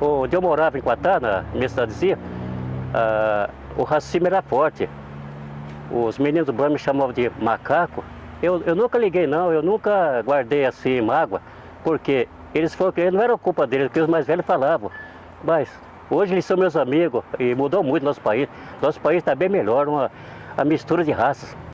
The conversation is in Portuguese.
Onde eu morava em Quatá, na minha cidadezinha, ah, o racismo era forte. Os meninos do banho me chamavam de macaco. Eu, eu nunca liguei não, eu nunca guardei assim mágoa, porque eles foram que não era culpa deles, porque os mais velhos falavam. Mas hoje eles são meus amigos e mudou muito nosso país. Nosso país está bem melhor, uma a mistura de raças.